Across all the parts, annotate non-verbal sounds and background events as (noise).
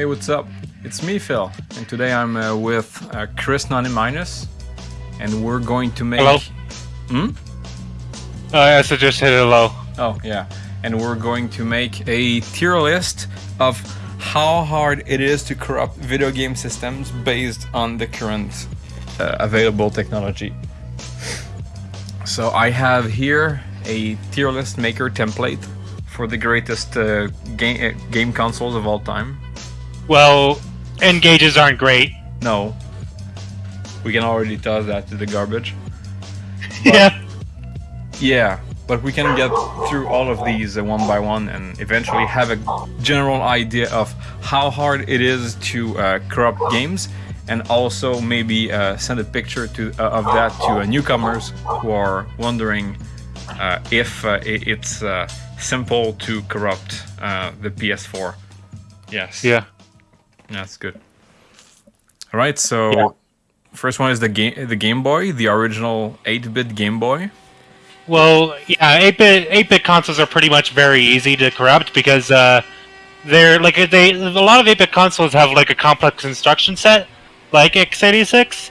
Hey, what's up? It's me, Phil, and today I'm uh, with uh, Chris Nani Minus, and we're going to make. Hello. Hmm. Uh, I said just hit hello. Oh yeah, and we're going to make a tier list of how hard it is to corrupt video game systems based on the current uh, available technology. So I have here a tier list maker template for the greatest uh, game uh, game consoles of all time. Well, N-Gages aren't great. No, we can already toss that to the garbage. (laughs) yeah. Yeah, but we can get through all of these uh, one by one and eventually have a general idea of how hard it is to uh, corrupt games and also maybe uh, send a picture to uh, of that to uh, newcomers who are wondering uh, if uh, it's uh, simple to corrupt uh, the PS4. Yes. Yeah. That's good. All right, so Yeah. first one is the game the Game Boy, the original 8-bit Game Boy. Well, yeah, 8-bit 8-bit consoles are pretty much very easy to corrupt because uh, they're like they a lot of 8-bit consoles have like a complex instruction set, like x86,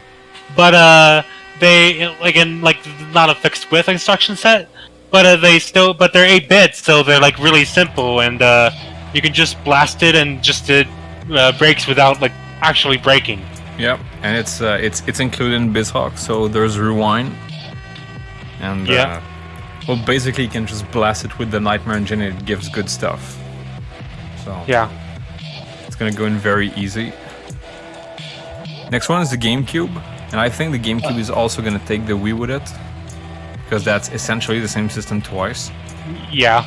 but uh, they like in like not a fixed width instruction set, but uh, they still but they're 8 bits, so they're like really simple and uh, you can just blast it and just it uh, breaks without like actually breaking. Yep, and it's uh, it's it's included in BizHawk, so there's rewind, and Yeah. uh, well, basically you can just blast it with the Nightmare Engine, and it gives good stuff. So Yeah. it's gonna go in very easy. Next one is the GameCube, and I think the GameCube is also gonna take the Wii with it, because that's essentially the same system twice. Yeah.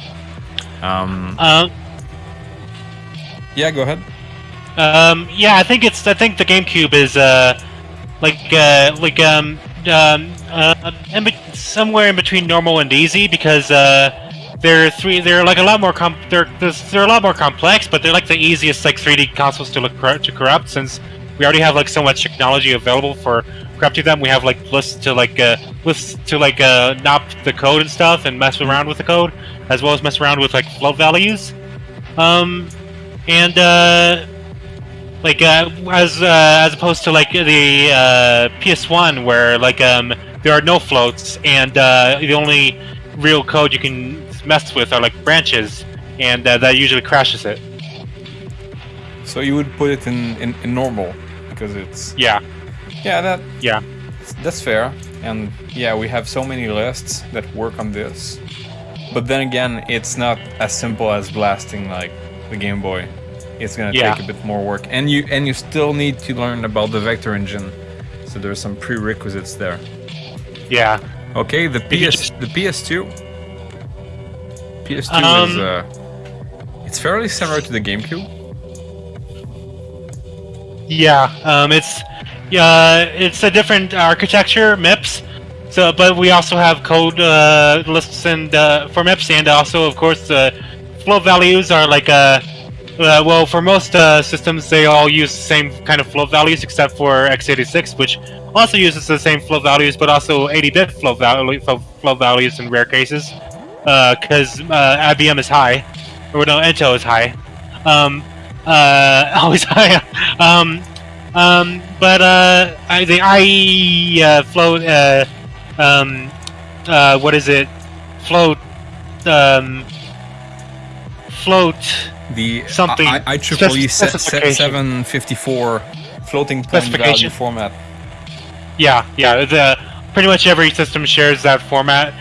Um, Um, yeah, go ahead. Um, yeah, I think it's. I think the GameCube is uh, like uh, like um, um, uh, somewhere in between normal and easy because uh, they're three. They're like a lot more com. They're they're, a lot more complex, but they're like the easiest like 3D consoles to look to corrupt since we already have like so much technology available for corrupting them. We have like lists to like uh, lists to like uh, the code and stuff and mess around with the code, as well as mess around with like float values. Um, and uh, like uh, as uh, as opposed to like the uh, PS1 where like um there are no floats and uh, the only real code you can mess with are like branches and uh, that usually crashes it. So you would put it in, in, in normal because it's Yeah, yeah that yeah, That's fair. And yeah, we have so many lists that work on this. But then again, it's not as simple as blasting like the Game Boy. It's gonna Yeah. take a bit more work. And you and you still need to learn about the vector engine. So there's some prerequisites there. yeah. Okay, the PS the PS2 PS2 is Um, uh it's fairly similar to the GameCube. Yeah, um, it's yeah, it's a different architecture, MIPS. So, but we also have code uh, lists and uh, for MIPS, and also, of course, the float values are like uh, uh, well, for most uh, systems, they all use the same kind of float values, except for x86, which also uses the same float values, but also 80-bit float, value, float values in rare cases, because uh, IBM is high, or no, Intel is high. Um, uh, (laughs) always high. um, um, but uh, I, the IE uh, float, uh, um, uh, what is it? Float, um, float. The Something- I, I, IEEE se- se- 754 floating point value Specification. format. Yeah, yeah. The pretty much every system shares that format.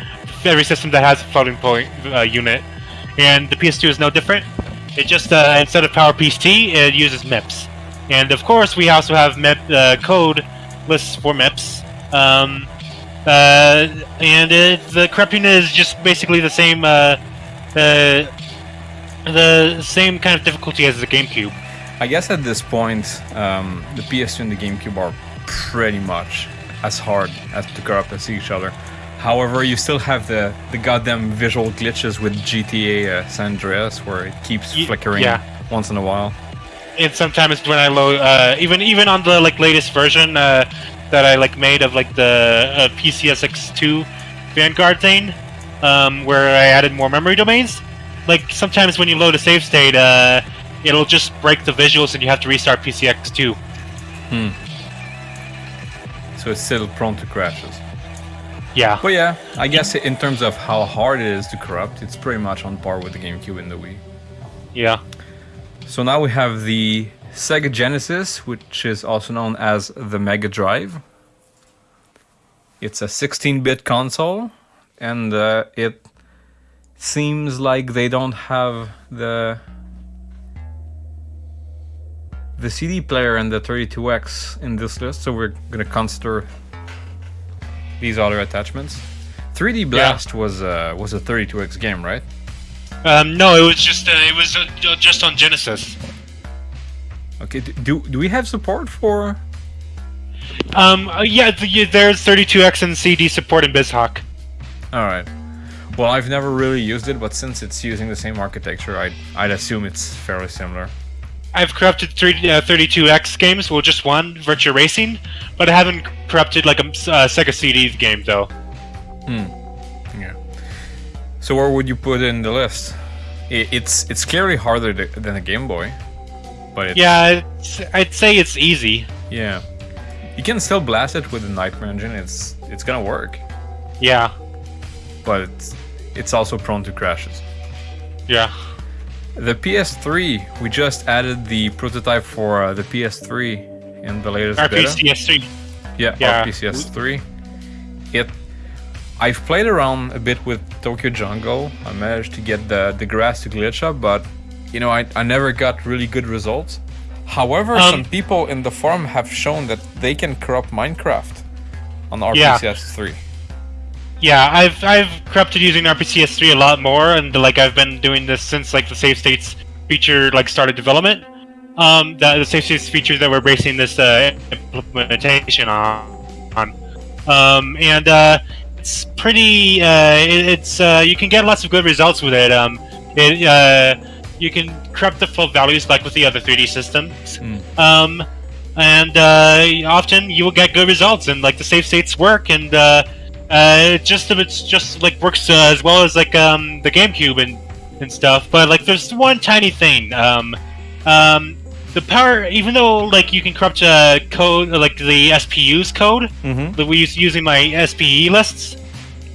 Every system that has a floating point uh, unit, and the PS2 is no different. It just uh, instead of PowerPC, t it uses MIPS, and of course we also have MIP uh, code lists for MIPS. Um, uh, and it, the corrupting is just basically the same. The same kind of difficulty as the GameCube. I guess at this point, um, the PS2 and the GameCube are pretty much as hard as to corrupt as each other. However, you still have the, the goddamn visual glitches with GTA uh, San Andreas, where it keeps flickering yeah. once in a while. and sometimes when I load, uh, even even on the like latest version uh, that I like made of like the uh, PCSX2 Vanguard thing, um, where I added more memory domains. Like sometimes when you load a save state, uh, it'll just break the visuals and you have to restart PCSX2. So it's still prone to crashes. Yeah. But yeah, I guess in terms of how hard it is to corrupt, it's pretty much on par with the GameCube and the Wii. Yeah. So now we have the Sega Genesis, which is also known as the Mega Drive. It's a 16-bit console, and uh, it seems like they don't have the the CD player and the 32X in this list, so we're gonna consider these other attachments. 3D Blast was uh, was a 32X game, right? Um, no, it was just uh, it was uh, just on Genesis. Okay, do do we have support for? Um, uh, yeah, the, yeah, there's 32X and CD support in BizHawk. All right. Well, I've never really used it, but since it's using the same architecture, I'd I'd assume it's fairly similar. I've corrupted three, uh, 32X games, well, just one, Virtua Racing, but I haven't corrupted like a uh, Sega CD game though. Hmm. Yeah. So where would you put it in the list? I it's it's clearly harder th- than a Game Boy, but it's, Yeah, it's, I'd say it's easy. yeah. You can still blast it with the Nightmare engine. It's it's gonna work, Yeah, but it's it's also prone to crashes. yeah. The PS3, we just added the prototype for uh, the PS3 in the latest beta. RPCS3. Yeah, Yeah. RPCS3. It. I've played around a bit with Tokyo Jungle. I managed to get the the grass to glitch up, but you know I, I never got really good results. However, Um, some people in the forum have shown that they can corrupt Minecraft on Yeah. RPCS3. Yeah, I've I've corrupted using RPCS3 a lot more, and like I've been doing this since like the save states feature like started development. Um, the, the save states feature that we're basing this uh, implementation on, on. Um, and uh, it's pretty. Uh, it, it's uh, you can get lots of good results with it. Um, it uh, you can corrupt the full values like with the other 3D systems. Um, and uh, often you will get good results, and like the save states work, and uh, uh, it just it's just like works uh, as well as like um, the GameCube and and stuff. But like there's one tiny thing. Um, um, the power, even though like you can corrupt uh, code like the SPU's code Mm-hmm. that we use using my SPE lists,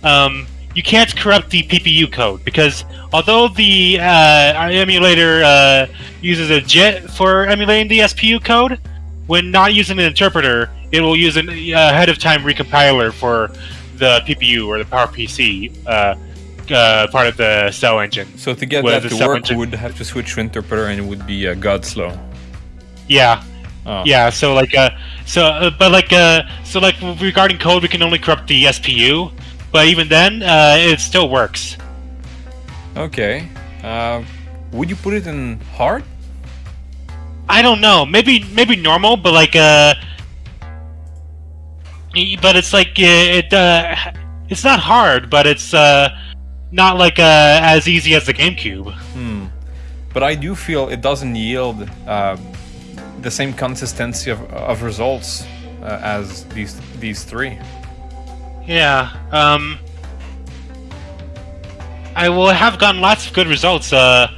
um, you can't corrupt the PPU code because although the uh, our emulator uh, uses a JIT for emulating the SPU code, when not using an interpreter, it will use an uh, ahead of time recompiler for the PPU or the PowerPC uh, uh, part of the cell engine. So to get that to work, engine- we would have to switch to interpreter, and it would be uh, god slow. Yeah, Oh. yeah. So like, uh, so uh, but like, uh, so like regarding code, we can only corrupt the SPU, but even then, uh, it still works. Okay. Uh, would you put it in hard? I don't know. Maybe maybe normal, but like uh, but it's like it uh, it's not hard, but it's uh, not like uh, as easy as the GameCube. Hmm. But I do feel it doesn't yield uh, the same consistency of, of results uh, as these these three. Yeah. Um. I will have gotten lots of good results. Uh,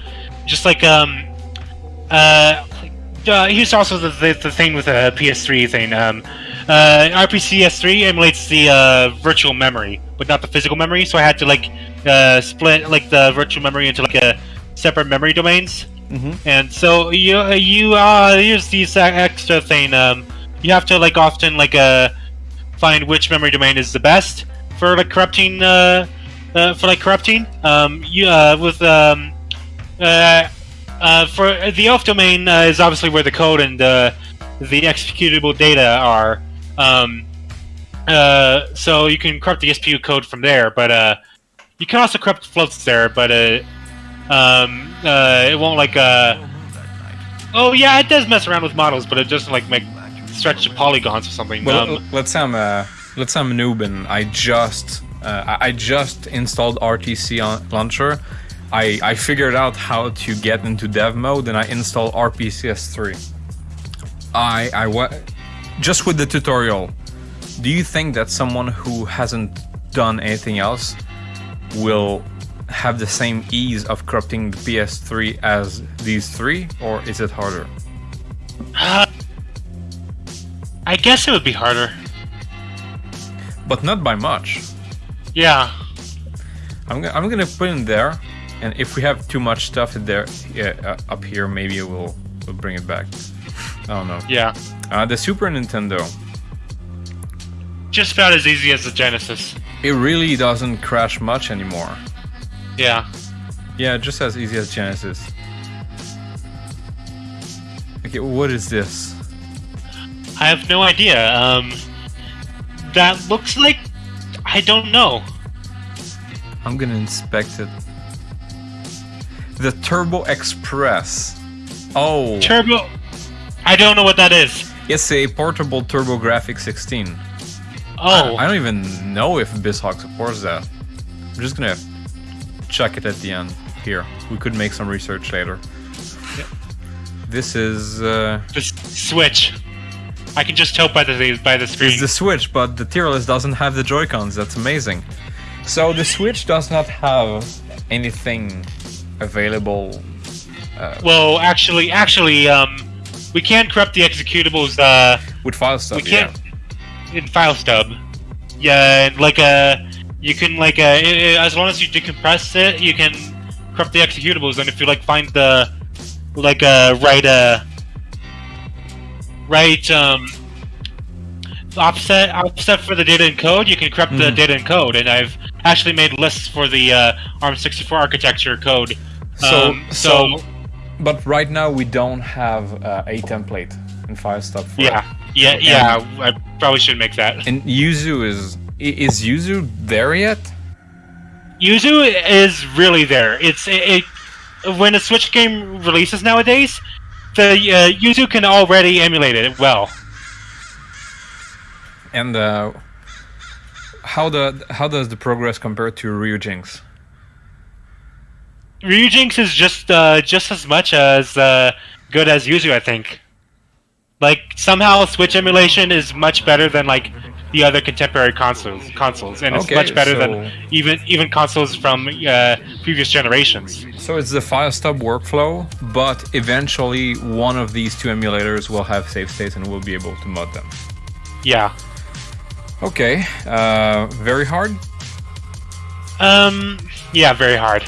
just like um, uh, uh here's also the, the the thing with the PS3 thing. Um, uh, RPCS3 emulates the uh, virtual memory, but not the physical memory. So I had to like uh, split like the virtual memory into like a separate memory domains. Mm-hmm. And so you you uh here's this uh, extra thing. Um, you have to like often like uh find which memory domain is the best for like corrupting uh, uh for like corrupting. Um, you uh with um uh uh for the off domain uh, is obviously where the code and uh, the executable data are. Um, uh, so you can corrupt the SPU code from there, but uh, you can also corrupt floats there, but uh, um, uh, it won't like uh. Oh yeah, it does mess around with models, but it doesn't like make stretch the polygons or something. Well, um, let's say I'm a let's say I'm a noob and I just uh, I just installed RTC on launcher. I I figured out how to get into dev mode and I installed RPCS3. I I wa- just with the tutorial. Do you think that someone who hasn't done anything else will have the same ease of corrupting the PS3 as these three, or is it harder? Uh, I guess it would be harder. But not by much. Yeah. I'm, I'm gonna put in there, and if we have too much stuff in there yeah, uh, up here, maybe we'll we'll bring it back. I don't know. Yeah. Uh, the Super Nintendo. Just about as easy as the Genesis. It really doesn't crash much anymore. Yeah. Yeah, just as easy as Genesis. Okay, what is this? I have no idea. Um, that looks like I don't know. I'm gonna inspect it. The Turbo Express. Oh, Turbo. I don't know what that is. It's a portable TurboGrafx 16. Oh. I don't even know if BizHawk supports that. I'm just gonna check it at the end. Here, we could make some research later. This is uh, the Switch. I can just tell by the by the screen. is the Switch, but the tier list doesn't have the Joy Cons. That's amazing. So the Switch does not have anything available. well, actually, actually, um, we can't corrupt the executables. Uh, With FileStub, we can't in file stub. Yeah, and like uh, you can like uh, as long as you decompress it, you can corrupt the executables. And if you like find the like uh right uh right um offset offset for the data encode, you can corrupt the Mhm. data encode. And I've actually made lists for the uh, ARM64 architecture code. So- Um, so- Yeah. But right now we don't have uh, a template in FileStub. For yeah, it. yeah, yeah. I probably should make that. And Yuzu is is Yuzu there yet? Yuzu is really there. It's it, it when a Switch game releases nowadays, the uh, Yuzu can already emulate it well. And uh, how the how does the progress compare to Ryujinx? Ryujinx is just uh, just as much as uh, good as Yuzu, I think. Like somehow Switch emulation is much better than like the other contemporary consoles consoles, and it's Okay, much better so- than even even consoles from uh, previous generations. So it's the file stub workflow, but eventually one of these two emulators will have save states and we'll be able to mod them. Yeah. Okay, uh, very hard. Um. Yeah. Very hard.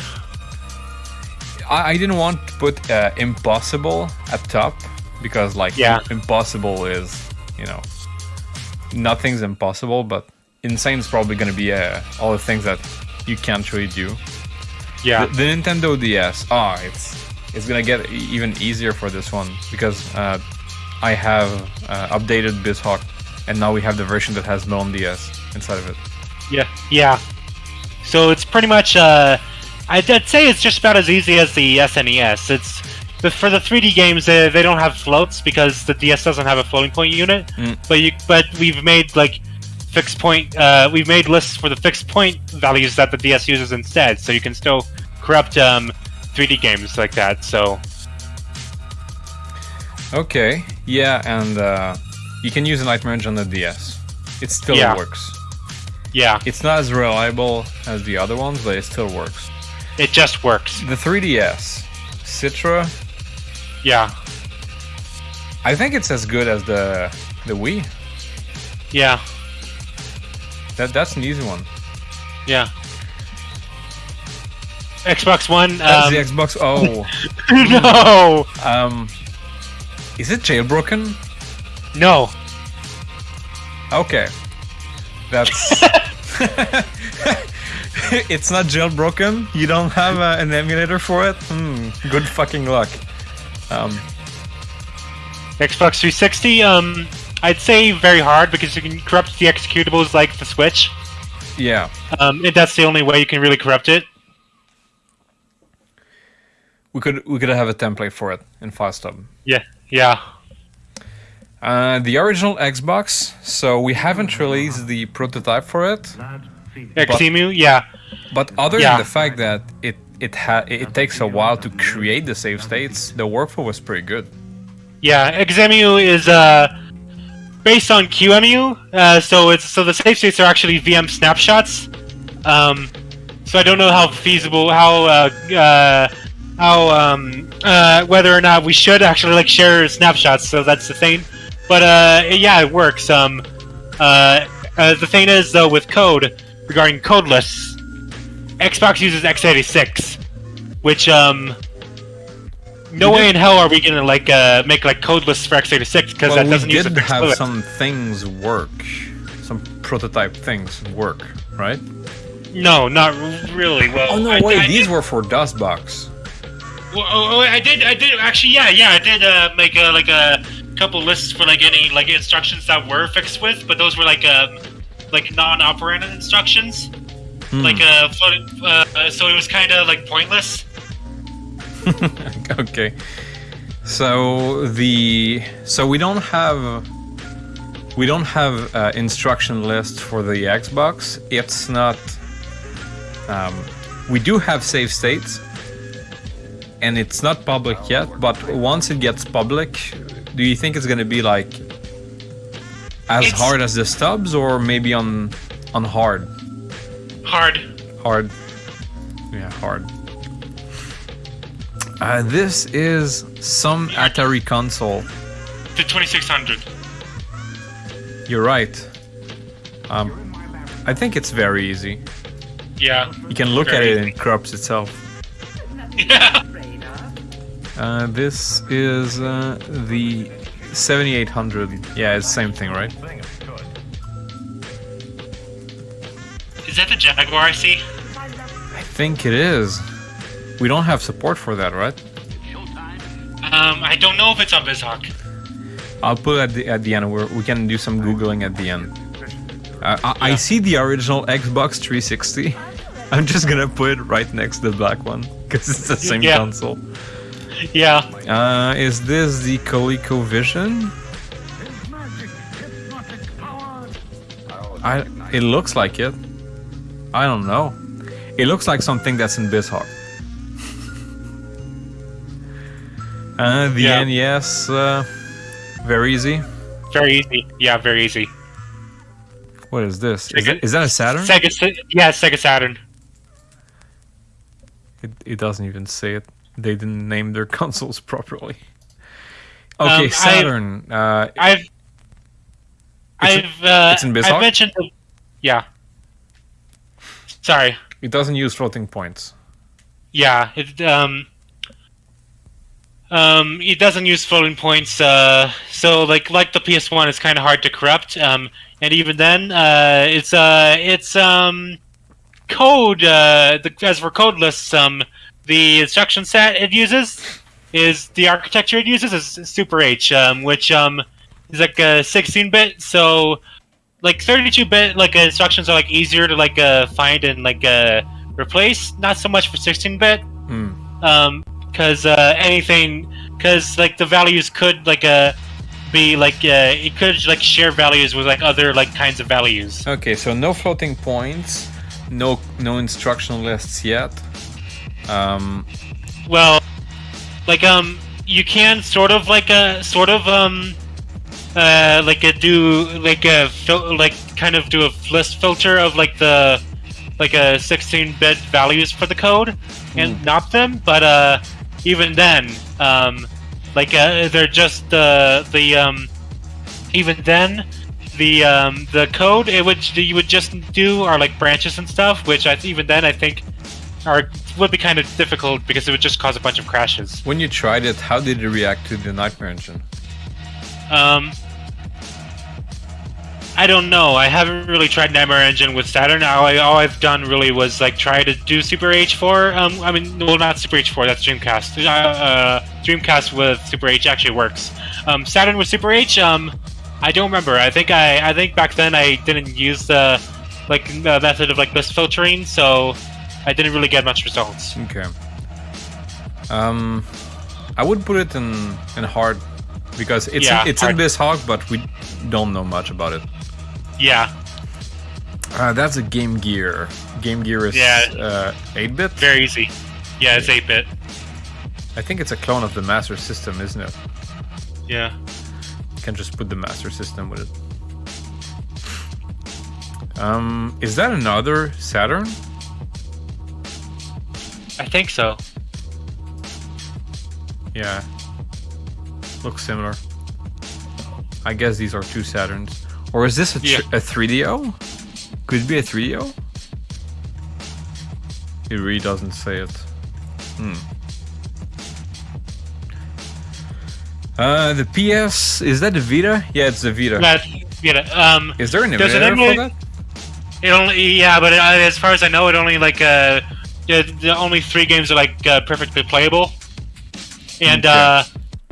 I, I didn't want to put uh, impossible at top because like Yeah. impossible is you know nothing's impossible, but insane is probably gonna be uh, all the things that you can't really do. Yeah. The, the Nintendo DS, ah, it's it's gonna get even easier for this one because uh, I have uh, updated BizHawk, and now we have the version that has melonDS inside of it. Yeah, yeah. So it's pretty much. Uh, I'd, I'd say it's just about as easy as the SNES. It's the, for the 3D games. They, they don't have floats because the DS doesn't have a floating point unit. Mm. But you, but we've made like fixed point. Uh, we've made lists for the fixed point values that the DS uses instead, so you can still corrupt um, 3D games like that. So Okay, yeah, and uh, you can use a Nightmare Engine on the DS. It still Yeah. works. yeah, It's not as reliable as the other ones, but it still works. It just works. The 3DS, Citra, Yeah, I think it's as good as the the Wii. yeah, That that's an easy one. yeah. Xbox One. That's Um, the Xbox. Oh, (laughs) no, um, is it jailbroken? no. Okay, that's. (laughs) (laughs) it's not jailbroken. You don't have uh, an emulator for it. Hmm. Good fucking luck. Um, Xbox 360, um, I'd say very hard because you can corrupt the executables like the Switch. yeah. Um, and that's the only way you can really corrupt it. We could we could have a template for it in FileStub. Yeah, yeah, Uh, the original Xbox. So we haven't released the prototype for it, Xemu, yeah, but other Yeah. than the fact that it it ha- it takes a while to create the save states, the workflow was pretty good. yeah. Xemu is uh, based on QEMU, uh, so it's so the save states are actually VM snapshots. Um, so I don't know how feasible, how uh, uh, how um, uh, whether or not we should actually like share snapshots. So that's the thing. But uh, yeah, it works. Um, uh, uh, the thing is though with code regarding code lists, Xbox uses x86, which um. No way in hell are we gonna like uh, make like code lists for x86 because well, that doesn't use a did have fluid. some things work, some prototype things work, right? No, not really. Well, Oh no, I, wait, I these did, were for DOSBox. well, oh, oh, I did. I did actually. Yeah, yeah. I did uh, make a, like a couple lists for like any like instructions that were fixed with, but those were like um like non-operand instructions, Hmm. like uh, floating, uh, so it was kind of like pointless. (laughs) okay. So the so we don't have we don't have uh, instruction list for the Xbox. It's not. Um, we do have save states, and it's not public yet. But once it gets public, do you think it's gonna be like as It's- hard as the stubs, or maybe on on hard? Hard. Hard. Yeah, hard. Uh, this is some Atari console. The 2600. You're right. Um, I think it's very easy. Yeah. You can look at it and easy. it corrupts itself. (laughs) Yeah. Uh, this is uh, the 7800. Yeah, it's the same thing, right? Is that the Jaguar I see? I think it is. We don't have support for that, right? Um, I don't know if it's on BizHawk. I'll put it at the, at the end. We're, we can do some googling at the end. Uh, I, I see the original Xbox 360. (laughs) I'm just gonna put it right next to the black one because it's the same Yeah. console. Yeah. Uh, is this the ColecoVision? I. It looks like it. I don't know. It looks like something that's in BizHawk. (laughs) Uh, the Yeah. NES, uh, very easy. Very easy. Yeah, very easy. What is this? Is, that, is that a Saturn? Sega, yeah, Sega Saturn. It, it doesn't even say it. They didn't name their (laughs) consoles properly. Okay, Um, Saturn. uh, I've, I've, uh, it's in BizHawk? I've mentioned, the, yeah. Sorry. it doesn't use floating points. Yeah, it um um it doesn't use floating points. Uh, so like like the PS1, it's kind of hard to corrupt. Um, and even then, uh, it's uh it's um code. Uh, the, as for code lists, um, the instruction set it uses is the architecture it uses is Super H, um, which um is like a 16-bit. So like 32-bit like uh, instructions are like easier to like uh find and like uh replace. Not so much for 16-bit Hmm. um because uh anything because like the values could like uh be like uh it could like share values with like other like kinds of values Okay, so no floating points, no no instruction lists yet. Um, well like um you can sort of like a sort of um uh like a do like a fil- like kind of do a list filter of like the like a 16-bit values for the code and not them but uh even then um like uh, they're just uh, the um even then the um the code it would you would just do are like branches and stuff which I even then I think are would be kind of difficult because it would just cause a bunch of crashes when you tried it, how did it react to the Nightmare Engine? Um, I don't know. I haven't really tried Nightmare Engine with Saturn. All, I, all I've done really was like try to do Super H4. Um, I mean, well, not Super H4. That's Dreamcast. Uh, uh, Dreamcast with Super H actually works. Um, Saturn with Super H. Um, I don't remember. I think I, I think back then I didn't use the like the method of like list filtering, so I didn't really get much results. Okay. Um, I would put it in in hard because it's Yeah, it's hard. in BizHawk, but we don't know much about it. Yeah, Uh, that's a Game Gear. Game Gear is Yeah. uh, 8-bit. very easy. Yeah, it's 8-bit. I think it's a clone of the Master System, isn't it? Yeah. You can just put the Master System with it. Um, is that another Saturn? I think so. Yeah. Looks similar. I guess these are two Saturns. Or is this a, Yeah. a 3DO? Could it be a 3DO? It really doesn't say it. Hmm. Uh, the PS, is that the Vita? Yeah, it's the Vita. That, you know, um, Is there an Does it emulator for that? it only yeah, but uh, as far as I know, it only like uh, the, the only three games are like uh, perfectly playable, and Okay. uh,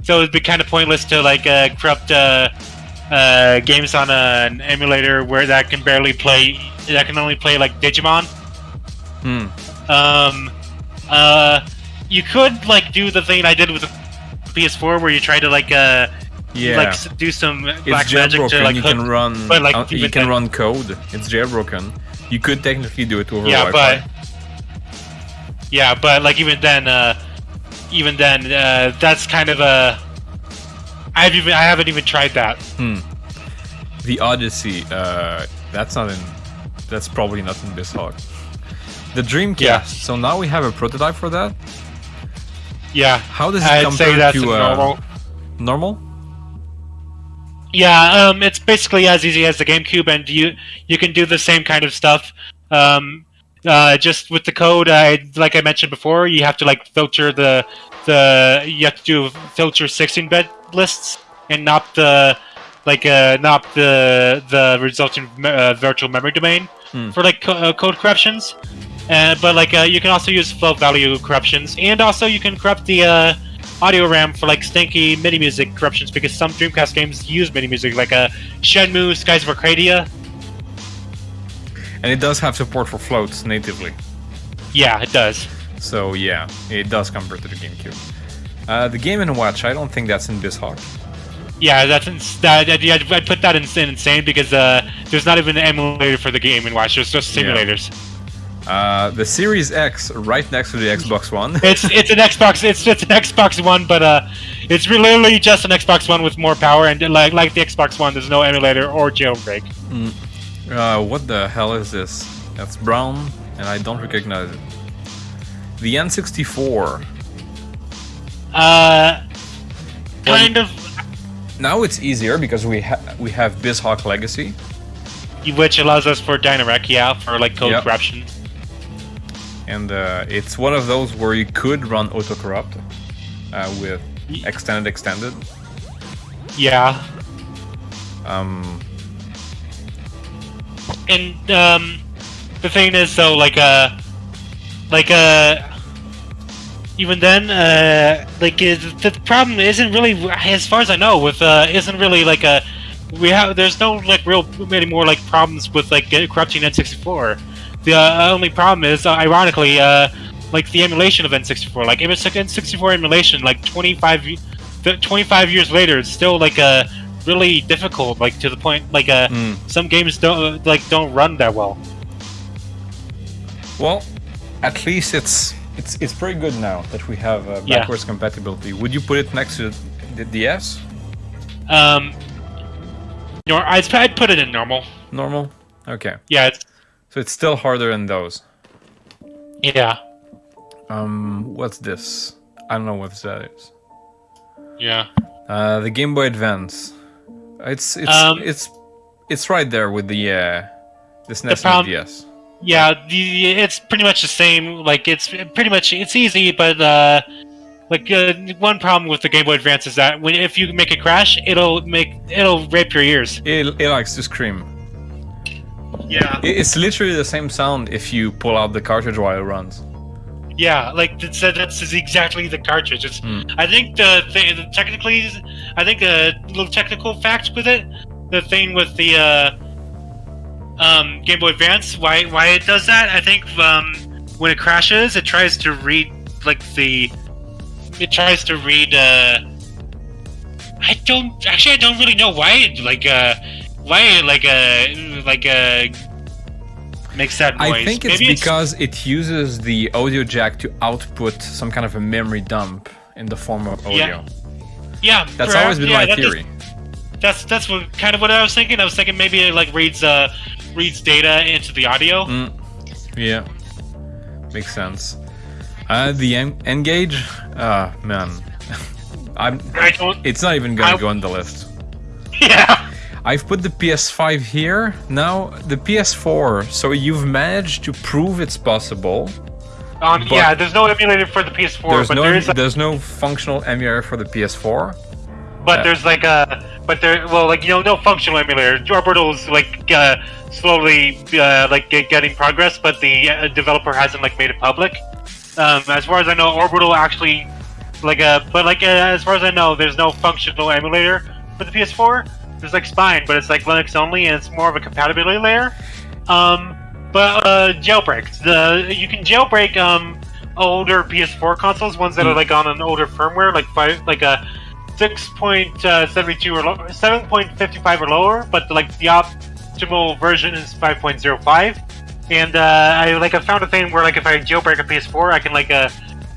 so it'd be kind of pointless to like uh, corrupt uh, uh, games on an emulator where that can barely play, that can only play like Digimon. Hmm. Um, uh, you could like do the thing I did with the PS4 where you try to like uh, Yeah. like do some it's black magic to like you hook can run. but, like, you can run code. It's jailbroken. You could technically do it over Yeah, Wi-Fi. but yeah, but like even then, uh, even then, uh, that's kind of a. I've even I haven't even tried that. Hmm. The Odyssey. Uh, that's not in. That's probably not in BizHawk. The Dreamcast. Yeah. So now we have a prototype for that. Yeah, How does it I'd compare to uh, normal. normal? Yeah, um, it's basically as easy as the GameCube, and you you can do the same kind of stuff. Um, uh, just with the code, I like I mentioned before, you have to like filter the the you have to do filter 16-bit lists and not the like uh, not the the resulting uh, virtual memory domain Hmm. for like co- uh, code corruptions. Uh, but like uh, you can also use float value corruptions, and also you can corrupt the uh, audio RAM for like stinky MIDI music corruptions because some Dreamcast games use MIDI music, like uh, Shenmue, Skies of Arcadia. And it does have support for floats natively. Yeah, it does. So yeah, it does compare to the GameCube. Uh, the Game and Watch. I don't think that's in BizHawk. Yeah, that's ins- that. that- yeah, I put that in in insane because uh, there's not even an emulator for the Game and Watch. There's just Yeah. simulators. Uh, the Series X, right next to the Xbox One. (laughs) It's it's an Xbox. It's it's an Xbox One, but uh, it's literally just an Xbox One with more power. And like like the Xbox One, there's no emulator or jailbreak. Uh, what the hell is this? That's brown, and I don't recognize it. The N64. Uh, kind of, Now it's easier because we ha- we have BizHawk Legacy. which allows us for Dynarec, yeah, for like code Yep. corruption. and uh, it's one of those where you could run autocorrupt uh, with extended extended. Yeah, Um, and um, the thing is though, like uh, like uh, even then, uh, like uh, the problem isn't really, as far as I know, with uh, isn't really like a we have there's no like real many more like problems with like uh, corrupting N64. The uh, only problem is, uh, ironically, uh, like the emulation of N64. Like if it's like N64 emulation, like 25, 25 years later, it's still like a really difficult. Like to the point, like uh, Mm. some games don't like don't run that well. well, at least it's it's it's pretty good now that we have uh, Yeah. backwards compatibility. Would you put it next to the DS? Um, nor I'd, I'd put it in normal. Normal. Okay. Yeah, it's, So it's still harder than those. yeah, Um, what's this? I don't know what that is. yeah. Uh, the Game Boy Advance. It's it's Um, it's it's right there with the uh, the SNES and problem- DS. Yeah, it's pretty much the same. Like it's pretty much it's easy, but uh, like uh, one problem with the Game Boy Advance is that when if you make a crash, it'll make it'll rape your ears. It, it likes to scream. Yeah, It's literally the same sound if you pull out the cartridge while it runs. Yeah. Like that's that's exactly the cartridge. It's Hmm. I think the, th- the technically, I think a little technical fact with it, the thing with the uh, um, Game Boy Advance, why why it does that? I think um, when it crashes, it tries to read like the, it tries to read. Uh, I don't actually. I don't really know why it like uh, why like uh like uh makes that noise. I think it's Maybe because it uses the audio jack to output some kind of a memory dump in the form of audio. yeah. That's perhaps- always been yeah, my that is- theory. That's that's what kind of what I was thinking. I was thinking maybe it like reads uh reads data into the audio. Mm, yeah, makes sense. Uh, the en- N-Gage? Uh, man. (laughs) I'm, I it's not even gonna I- go on the list. (laughs) Yeah. I've put the PS5 here. Now, the PS4. So you've managed to prove it's possible. Um, yeah, there's no emulator for the PS4, There's but no there is, like, there's no functional emulator for the PS4. but uh, there's like a, but there, well, like you know, no functional emulator. Orbital's like uh, slowly uh, like getting progress, but the uh, developer hasn't like made it public. Um, as far as I know, Orbital actually, like uh, but like uh, as far as I know, there's no functional emulator for the PS4. There's like Spine, but it's like Linux only, and it's more of a compatibility layer. Um, but uh, jailbreaks. The you can jailbreak um older PS4 consoles, ones that are Hmm. like on an older firmware, like five, like a six point seventy two or lo- seven point fifty five or lower. But like the optimal version is five point zero five. And uh, I like I found a thing where like if I jailbreak a PS4, I can like uh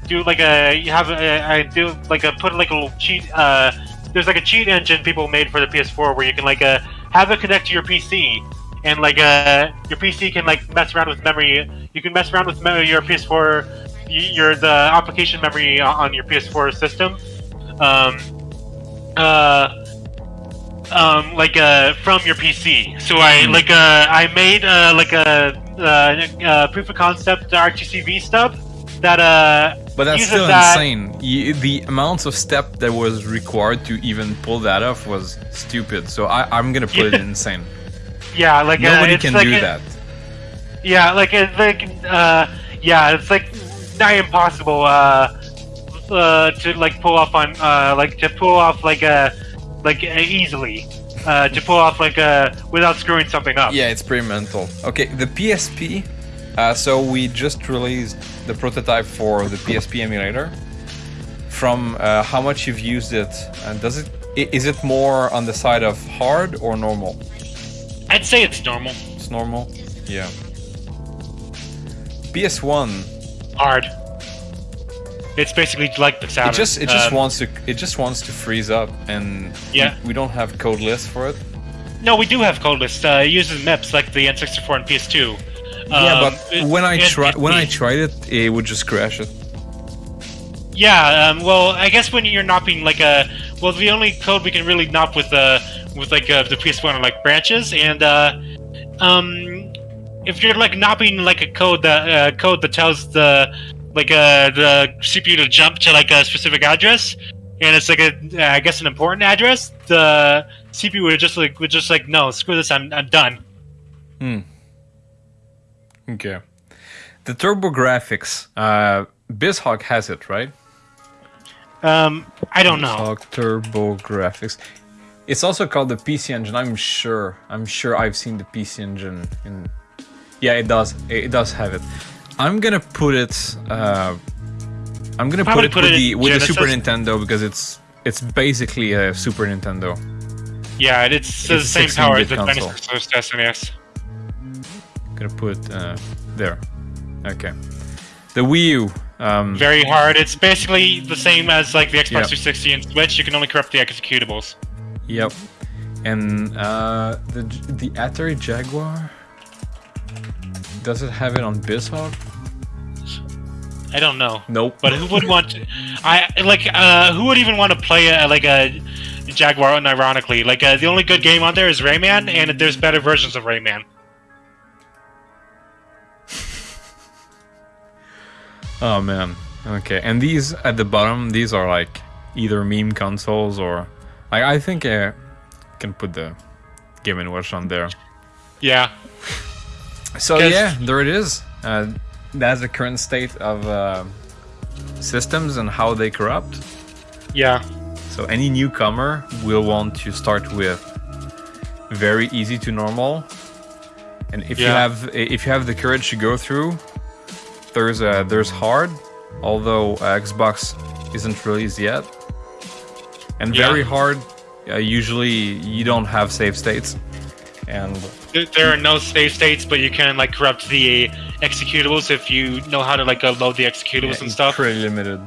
do like a you have a, I do like a put like a little cheat. Uh, there's like a cheat engine people made for the PS4 where you can like uh have it connect to your PC and like uh your PC can like mess around with memory. You can mess around with memory your PS4 your the application memory on your PS4 system. Um, uh, um, like uh, from your PC. So I like uh, I made uh, like a uh, uh, proof of concept RTCV stub that uh But that's still that- insane. You, the amounts of step that was required to even pull that off was stupid. So I, I'm gonna put it insane. (laughs) Yeah, like uh, Nobody it's can like do that. Yeah, like it's like uh, yeah, it's like nigh impossible uh, uh, to like pull off on uh, like to pull off like a like uh, easily uh, to pull off like a without screwing something up. Yeah, it's pretty mental. Okay, the PSP. Uh, so we just released the prototype for the PSP emulator. From uh, how much you've used it, uh, does it is it more on the side of hard or normal? I'd say it's normal. It's normal. Yeah. PS1. Hard. It's basically like the Saturn. It just it just Um, wants to it just wants to freeze up, and Yeah. we, we don't have code lists for it. No, we do have code lists. Uh, it uses MIPS like the N64 and PS2. Yeah, Um, but it- when I try when I tried it, it would just crash it. Yeah, um, well, I guess when you're NOPing like a, well, the only code we can really NOP with uh, with like uh, the PS1 are like branches, and uh, um, if you're like NOPing like a code that uh, code that tells the like uh, the CPU to jump to like a specific address, and it's like a uh, guess an important address, the CPU would just like would just like no, screw this, I'm I'm done. Hmm. Okay. The TurboGrafx, uh, BizHawk has it, right? Um, I don't know. BizHawk TurboGrafx. It's also called the PC Engine. I'm sure. I'm sure I've seen the PC Engine in. Yeah, it does. It does have it. I'm gonna put it. Uh, I'm gonna put it put with it the with the Super. Nintendo because it's it's basically a Super Nintendo. Yeah, it's, the It's a same power as the console. Genesis SNES. Gonna put uh, there. Okay. The Wii U. Um, very hard. It's basically the same as like the Xbox Yeah. 360 and Switch. You can only corrupt the executables. Yep. And uh, the the Atari Jaguar. Does it have it on BizHawk? I don't know, Nope. but who would want? To, I like uh, who would even want to play a, like a Jaguar? Unironically, like uh, the only good game on there is Rayman, and there's better versions of Rayman. Oh man. Okay. And these at the bottom, these are like either meme consoles or like I think I can put the Game and Watch on there. Yeah, So yeah, there it is. Uh, that's the current state of uh, systems and how they corrupt. yeah, So any newcomer will want to start with very easy to normal, and if you have if you have the courage to go through, there's a there's hard, although uh, Xbox isn't released yet, and Yeah. very hard. Uh, usually you don't have save states, and There- are no save states, but you can like corrupt the executables if you know how to like uh, load the executables Yeah, and stuff. Pretty limited.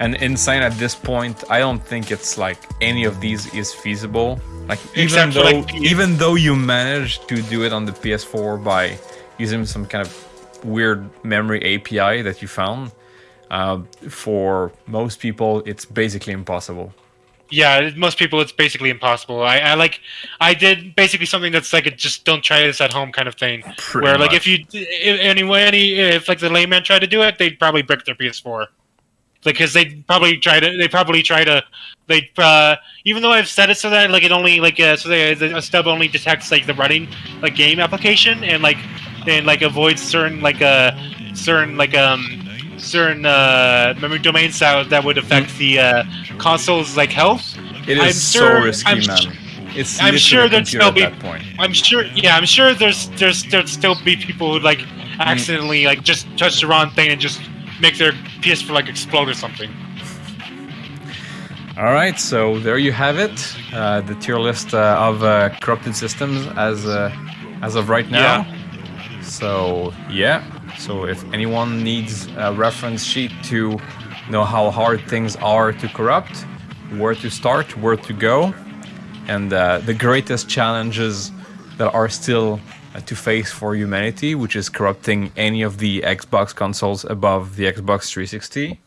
And insane at this point, I don't think it's like any of these is feasible. Like even Except for, though like, even though you managed to do it on the PS4 by using some kind of weird memory API that you found, uh, for most people, it's basically impossible. Yeah, most people it's basically impossible. I, I like I did basically something that's like a just don't try this at home kind of thing. Pretty where like if you if, anyway any if like the layman tried to do it, they'd probably brick their PS4. Like because they probably try to they probably try to they uh even though I've set it so that like it only like uh, so they, a stub only detects like the running like game application and like and like avoids certain like uh certain like um certain uh memory domains that, that would affect the uh console's like health It is I'm so sure- risky, I'm man. it's I'm sure there'd still be- I'm sure. Yeah, I'm sure there's there's there'd still be people who like accidentally like just touch the wrong thing and just make their PS4 like explode or something. All right, so there you have it, uh, the tier list uh, of uh, corrupted systems as uh, as of right now. So yeah, so if anyone needs a reference sheet to know how hard things are to corrupt, where to start, where to go, and uh, the greatest challenges that are still uh, to face for humanity, which is corrupting any of the Xbox consoles above the Xbox 360.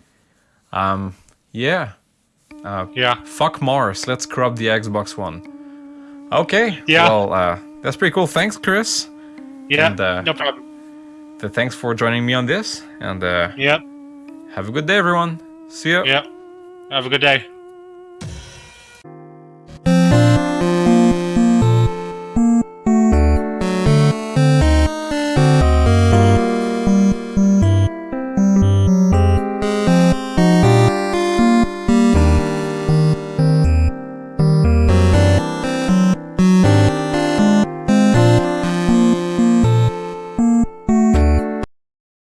Um, yeah. Uh, Yeah. Fuck Mars. Let's corrupt the Xbox One. Okay. Yeah. Well, uh, that's pretty cool. Thanks, Chris. Yeah. And, uh, no problem. Th- Thanks for joining me on this. And uh, Yep. have a good day, everyone. See ya. Yeah, Have a good day.